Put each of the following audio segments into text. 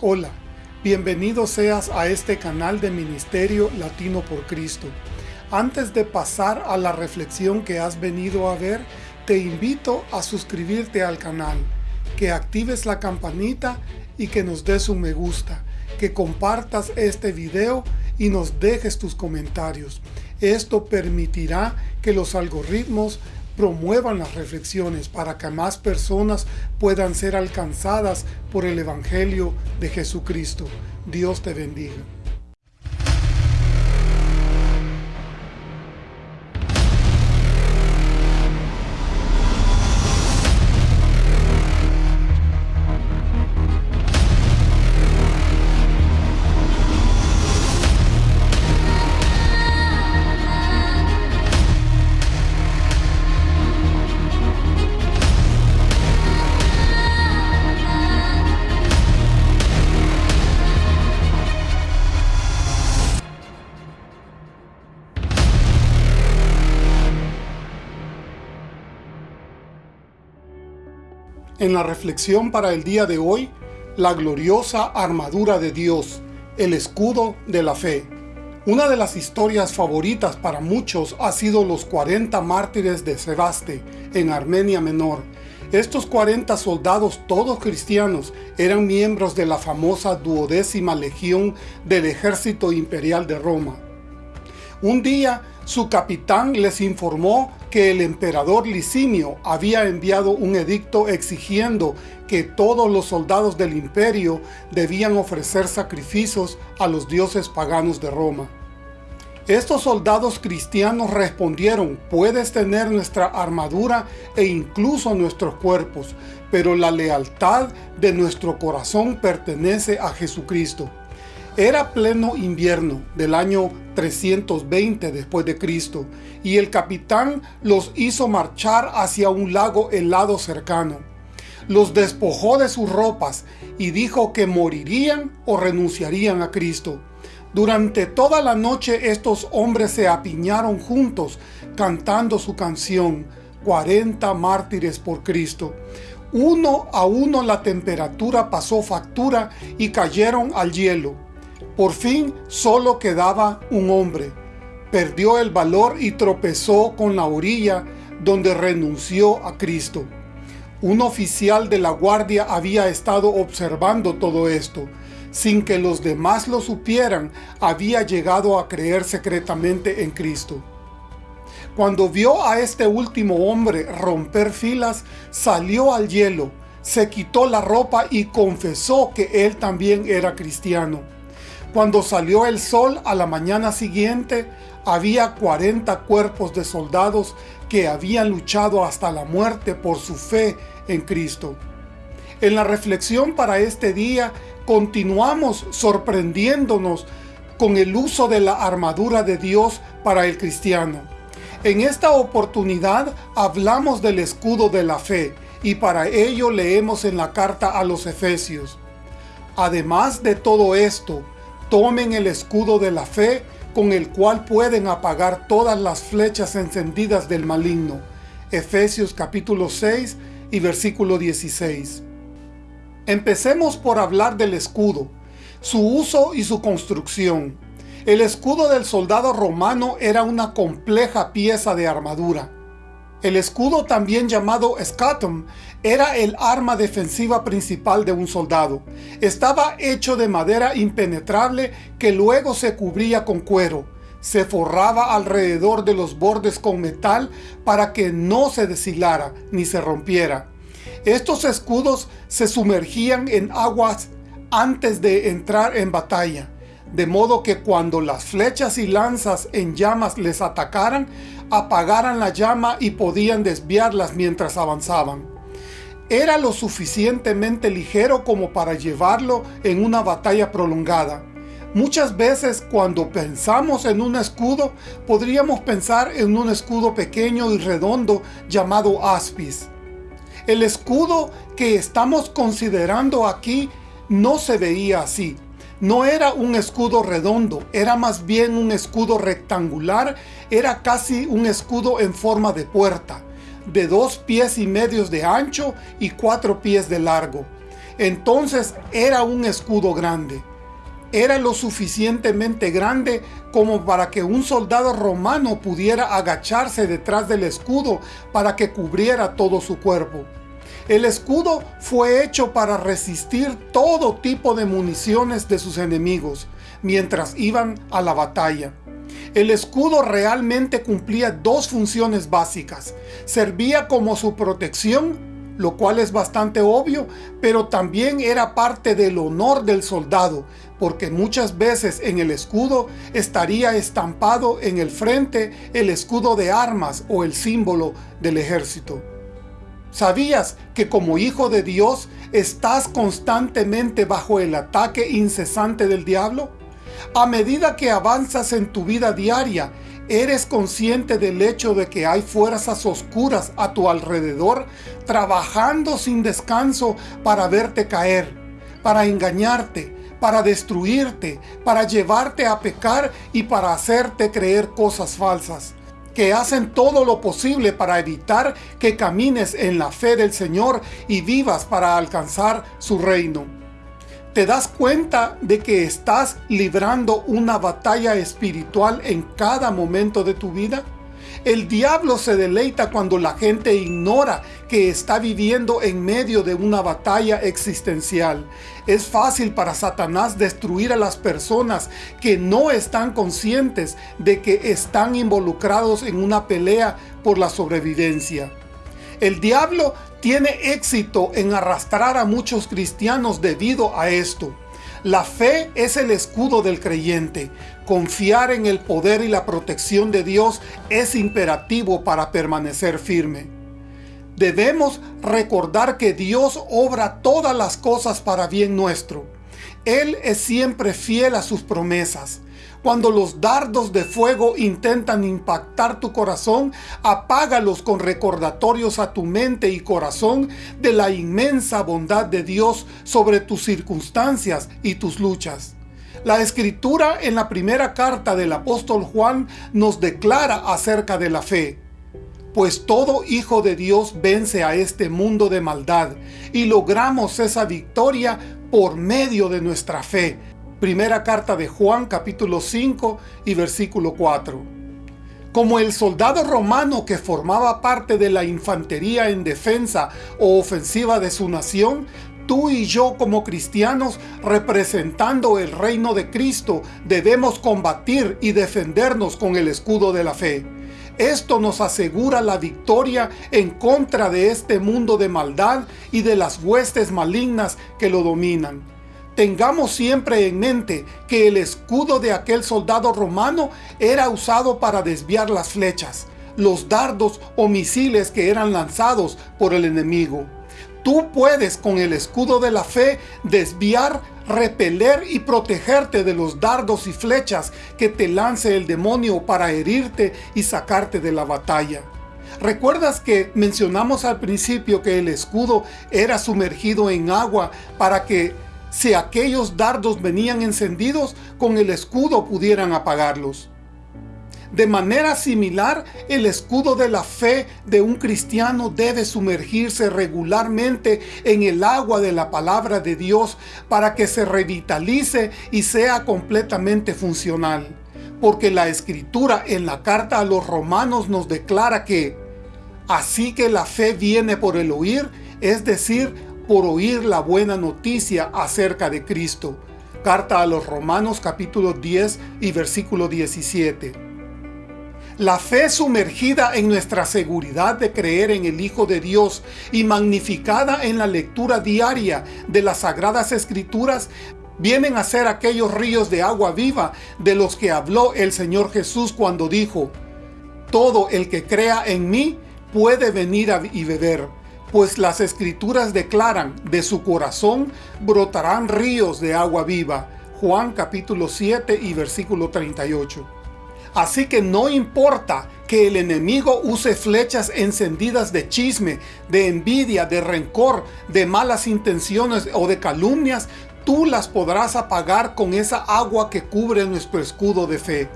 Hola, bienvenido seas a este canal de Ministerio Latino por Cristo. Antes de pasar a la reflexión que has venido a ver, te invito a suscribirte al canal, que actives la campanita y que nos des un me gusta, que compartas este video y nos dejes tus comentarios. Esto permitirá que los algoritmos promuevan las reflexiones para que más personas puedan ser alcanzadas por el Evangelio de Jesucristo. Dios te bendiga. En la reflexión para el día de hoy, la gloriosa armadura de Dios, el escudo de la fe. Una de las historias favoritas para muchos ha sido los 40 mártires de Sebaste, en Armenia Menor. Estos 40 soldados, todos cristianos, eran miembros de la famosa duodécima legión del ejército imperial de Roma. Un día, su capitán les informó que el emperador Licinio había enviado un edicto exigiendo que todos los soldados del imperio debían ofrecer sacrificios a los dioses paganos de Roma. Estos soldados cristianos respondieron, puedes tener nuestra armadura e incluso nuestros cuerpos, pero la lealtad de nuestro corazón pertenece a Jesucristo. Era pleno invierno del año 320 después de Cristo, y el capitán los hizo marchar hacia un lago helado cercano. Los despojó de sus ropas y dijo que morirían o renunciarían a Cristo. Durante toda la noche estos hombres se apiñaron juntos, cantando su canción, 40 mártires por Cristo. Uno a uno la temperatura pasó factura y cayeron al hielo. Por fin solo quedaba un hombre. Perdió el valor y tropezó con la orilla donde renunció a Cristo. Un oficial de la guardia había estado observando todo esto. Sin que los demás lo supieran, había llegado a creer secretamente en Cristo. Cuando vio a este último hombre romper filas, salió al hielo, se quitó la ropa y confesó que él también era cristiano. Cuando salió el sol a la mañana siguiente, había 40 cuerpos de soldados que habían luchado hasta la muerte por su fe en Cristo. En la reflexión para este día, continuamos sorprendiéndonos con el uso de la armadura de Dios para el cristiano. En esta oportunidad hablamos del escudo de la fe, y para ello leemos en la carta a los Efesios. Además de todo esto, Tomen el escudo de la fe con el cual pueden apagar todas las flechas encendidas del maligno. Efesios capítulo 6 y versículo 16. Empecemos por hablar del escudo, su uso y su construcción. El escudo del soldado romano era una compleja pieza de armadura. El escudo, también llamado scatum, era el arma defensiva principal de un soldado. Estaba hecho de madera impenetrable que luego se cubría con cuero. Se forraba alrededor de los bordes con metal para que no se deshilara ni se rompiera. Estos escudos se sumergían en aguas antes de entrar en batalla, de modo que cuando las flechas y lanzas en llamas les atacaran, apagaran la llama y podían desviarlas mientras avanzaban. Era lo suficientemente ligero como para llevarlo en una batalla prolongada. Muchas veces cuando pensamos en un escudo, podríamos pensar en un escudo pequeño y redondo llamado aspis. El escudo que estamos considerando aquí no se veía así. No era un escudo redondo, era más bien un escudo rectangular, era casi un escudo en forma de puerta, de dos pies y medios de ancho y cuatro pies de largo. Entonces era un escudo grande. Era lo suficientemente grande como para que un soldado romano pudiera agacharse detrás del escudo para que cubriera todo su cuerpo. El escudo fue hecho para resistir todo tipo de municiones de sus enemigos mientras iban a la batalla. El escudo realmente cumplía dos funciones básicas. Servía como su protección lo cual es bastante obvio, pero también era parte del honor del soldado, porque muchas veces en el escudo estaría estampado en el frente el escudo de armas o el símbolo del ejército. ¿Sabías que como hijo de Dios estás constantemente bajo el ataque incesante del diablo? A medida que avanzas en tu vida diaria, ¿eres consciente del hecho de que hay fuerzas oscuras a tu alrededor trabajando sin descanso para verte caer, para engañarte, para destruirte, para llevarte a pecar y para hacerte creer cosas falsas? Que hacen todo lo posible para evitar que camines en la fe del Señor y vivas para alcanzar su reino. ¿Te das cuenta de que estás librando una batalla espiritual en cada momento de tu vida? El diablo se deleita cuando la gente ignora que está viviendo en medio de una batalla existencial. Es fácil para Satanás destruir a las personas que no están conscientes de que están involucrados en una pelea por la sobrevivencia. El diablo tiene éxito en arrastrar a muchos cristianos debido a esto. La fe es el escudo del creyente. Confiar en el poder y la protección de Dios es imperativo para permanecer firme. Debemos recordar que Dios obra todas las cosas para bien nuestro. Él es siempre fiel a sus promesas. Cuando los dardos de fuego intentan impactar tu corazón, apágalos con recordatorios a tu mente y corazón de la inmensa bondad de Dios sobre tus circunstancias y tus luchas. La escritura en la primera carta del apóstol Juan nos declara acerca de la fe. Pues todo hijo de Dios vence a este mundo de maldad y logramos esa victoria por medio de nuestra fe, Primera carta de Juan capítulo 5 y versículo 4. Como el soldado romano que formaba parte de la infantería en defensa o ofensiva de su nación, tú y yo como cristianos representando el reino de Cristo debemos combatir y defendernos con el escudo de la fe. Esto nos asegura la victoria en contra de este mundo de maldad y de las huestes malignas que lo dominan. Tengamos siempre en mente que el escudo de aquel soldado romano era usado para desviar las flechas, los dardos o misiles que eran lanzados por el enemigo. Tú puedes con el escudo de la fe desviar, repeler y protegerte de los dardos y flechas que te lance el demonio para herirte y sacarte de la batalla. ¿Recuerdas que mencionamos al principio que el escudo era sumergido en agua para que si aquellos dardos venían encendidos, con el escudo pudieran apagarlos. De manera similar, el escudo de la fe de un cristiano debe sumergirse regularmente en el agua de la palabra de Dios para que se revitalice y sea completamente funcional. Porque la escritura en la carta a los romanos nos declara que así que la fe viene por el oír, es decir, por oír la buena noticia acerca de Cristo. Carta a los Romanos capítulo 10 y versículo 17. La fe sumergida en nuestra seguridad de creer en el Hijo de Dios y magnificada en la lectura diaria de las Sagradas Escrituras vienen a ser aquellos ríos de agua viva de los que habló el Señor Jesús cuando dijo, Todo el que crea en mí puede venir y beber pues las escrituras declaran, de su corazón brotarán ríos de agua viva. Juan capítulo 7 y versículo 38. Así que no importa que el enemigo use flechas encendidas de chisme, de envidia, de rencor, de malas intenciones o de calumnias, tú las podrás apagar con esa agua que cubre nuestro escudo de fe.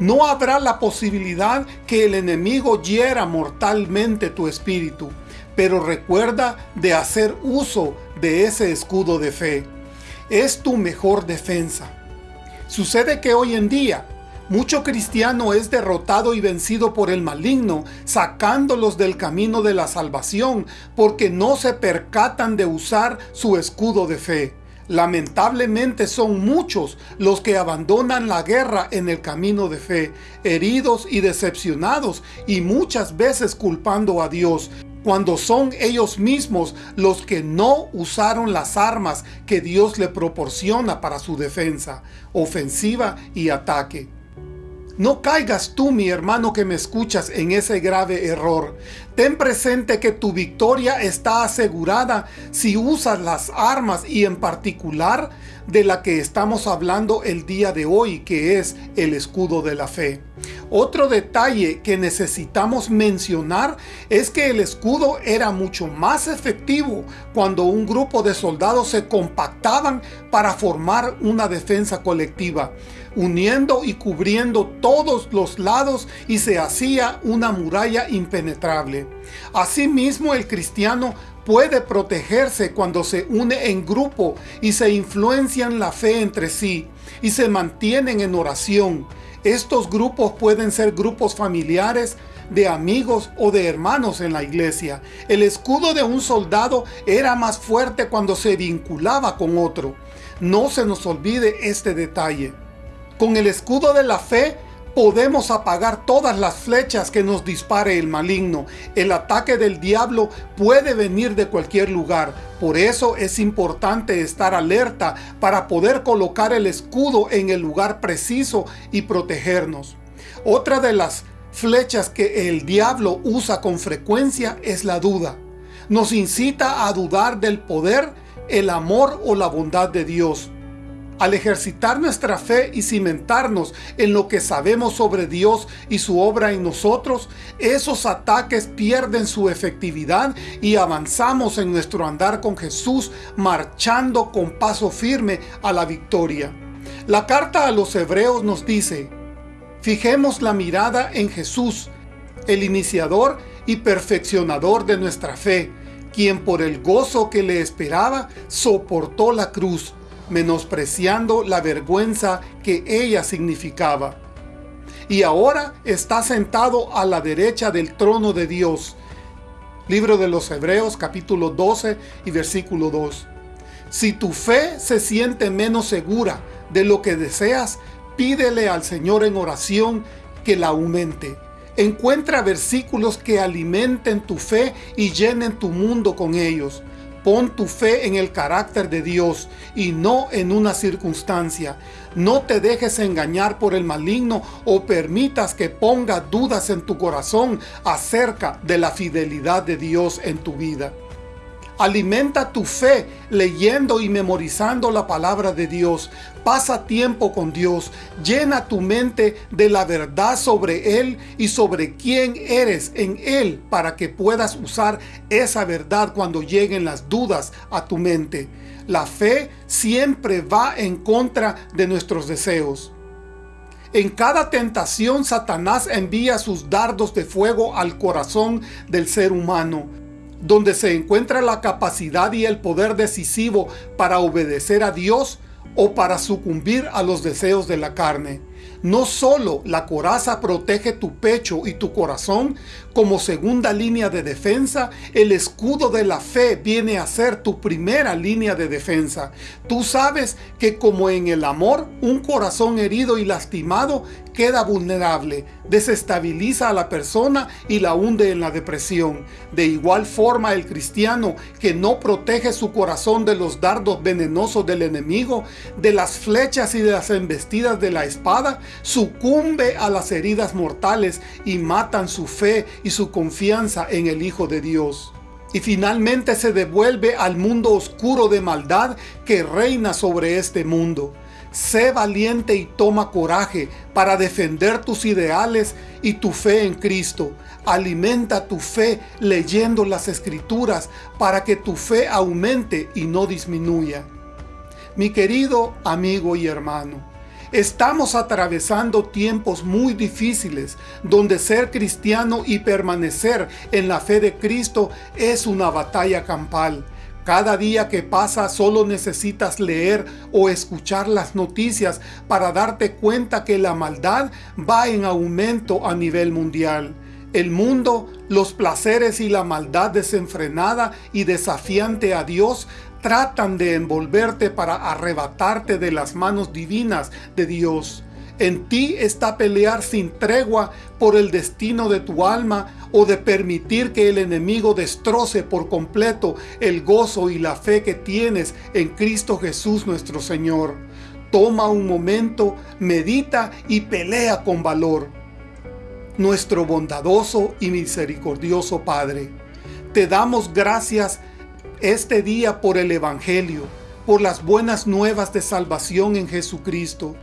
No habrá la posibilidad que el enemigo hiera mortalmente tu espíritu pero recuerda de hacer uso de ese escudo de fe. Es tu mejor defensa. Sucede que hoy en día, mucho cristiano es derrotado y vencido por el maligno, sacándolos del camino de la salvación, porque no se percatan de usar su escudo de fe. Lamentablemente son muchos los que abandonan la guerra en el camino de fe, heridos y decepcionados, y muchas veces culpando a Dios, cuando son ellos mismos los que no usaron las armas que Dios le proporciona para su defensa, ofensiva y ataque. No caigas tú, mi hermano que me escuchas, en ese grave error. Ten presente que tu victoria está asegurada si usas las armas y en particular de la que estamos hablando el día de hoy, que es el escudo de la fe. Otro detalle que necesitamos mencionar es que el escudo era mucho más efectivo cuando un grupo de soldados se compactaban para formar una defensa colectiva, uniendo y cubriendo todos los lados y se hacía una muralla impenetrable. Asimismo, el cristiano puede protegerse cuando se une en grupo y se influencian la fe entre sí y se mantienen en oración. Estos grupos pueden ser grupos familiares, de amigos o de hermanos en la iglesia. El escudo de un soldado era más fuerte cuando se vinculaba con otro. No se nos olvide este detalle. Con el escudo de la fe podemos apagar todas las flechas que nos dispare el maligno. El ataque del diablo puede venir de cualquier lugar. Por eso es importante estar alerta para poder colocar el escudo en el lugar preciso y protegernos. Otra de las flechas que el diablo usa con frecuencia es la duda. Nos incita a dudar del poder, el amor o la bondad de Dios. Al ejercitar nuestra fe y cimentarnos en lo que sabemos sobre Dios y su obra en nosotros, esos ataques pierden su efectividad y avanzamos en nuestro andar con Jesús, marchando con paso firme a la victoria. La carta a los hebreos nos dice, Fijemos la mirada en Jesús, el iniciador y perfeccionador de nuestra fe, quien por el gozo que le esperaba soportó la cruz, menospreciando la vergüenza que ella significaba. Y ahora está sentado a la derecha del trono de Dios. Libro de los Hebreos capítulo 12 y versículo 2. Si tu fe se siente menos segura de lo que deseas, pídele al Señor en oración que la aumente. Encuentra versículos que alimenten tu fe y llenen tu mundo con ellos. Pon tu fe en el carácter de Dios y no en una circunstancia. No te dejes engañar por el maligno o permitas que ponga dudas en tu corazón acerca de la fidelidad de Dios en tu vida. Alimenta tu fe leyendo y memorizando la palabra de Dios. Pasa tiempo con Dios. Llena tu mente de la verdad sobre Él y sobre quién eres en Él para que puedas usar esa verdad cuando lleguen las dudas a tu mente. La fe siempre va en contra de nuestros deseos. En cada tentación Satanás envía sus dardos de fuego al corazón del ser humano donde se encuentra la capacidad y el poder decisivo para obedecer a Dios o para sucumbir a los deseos de la carne. No solo la coraza protege tu pecho y tu corazón, como segunda línea de defensa, el escudo de la fe viene a ser tu primera línea de defensa. Tú sabes que como en el amor, un corazón herido y lastimado queda vulnerable, desestabiliza a la persona y la hunde en la depresión. De igual forma el cristiano que no protege su corazón de los dardos venenosos del enemigo, de las flechas y de las embestidas de la espada, sucumbe a las heridas mortales y matan su fe y su confianza en el Hijo de Dios. Y finalmente se devuelve al mundo oscuro de maldad que reina sobre este mundo. Sé valiente y toma coraje para defender tus ideales y tu fe en Cristo. Alimenta tu fe leyendo las Escrituras para que tu fe aumente y no disminuya. Mi querido amigo y hermano, Estamos atravesando tiempos muy difíciles, donde ser cristiano y permanecer en la fe de Cristo es una batalla campal. Cada día que pasa solo necesitas leer o escuchar las noticias para darte cuenta que la maldad va en aumento a nivel mundial. El mundo, los placeres y la maldad desenfrenada y desafiante a Dios tratan de envolverte para arrebatarte de las manos divinas de Dios. En ti está pelear sin tregua por el destino de tu alma o de permitir que el enemigo destroce por completo el gozo y la fe que tienes en Cristo Jesús nuestro Señor. Toma un momento, medita y pelea con valor. Nuestro bondadoso y misericordioso Padre, te damos gracias este día por el Evangelio, por las buenas nuevas de salvación en Jesucristo.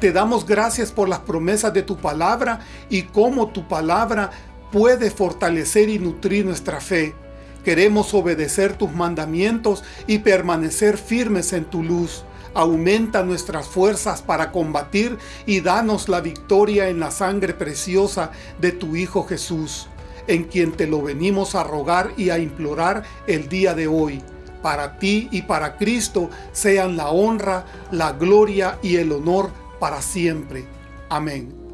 Te damos gracias por las promesas de tu palabra y cómo tu palabra puede fortalecer y nutrir nuestra fe. Queremos obedecer tus mandamientos y permanecer firmes en tu luz. Aumenta nuestras fuerzas para combatir y danos la victoria en la sangre preciosa de tu Hijo Jesús en quien te lo venimos a rogar y a implorar el día de hoy. Para ti y para Cristo sean la honra, la gloria y el honor para siempre. Amén.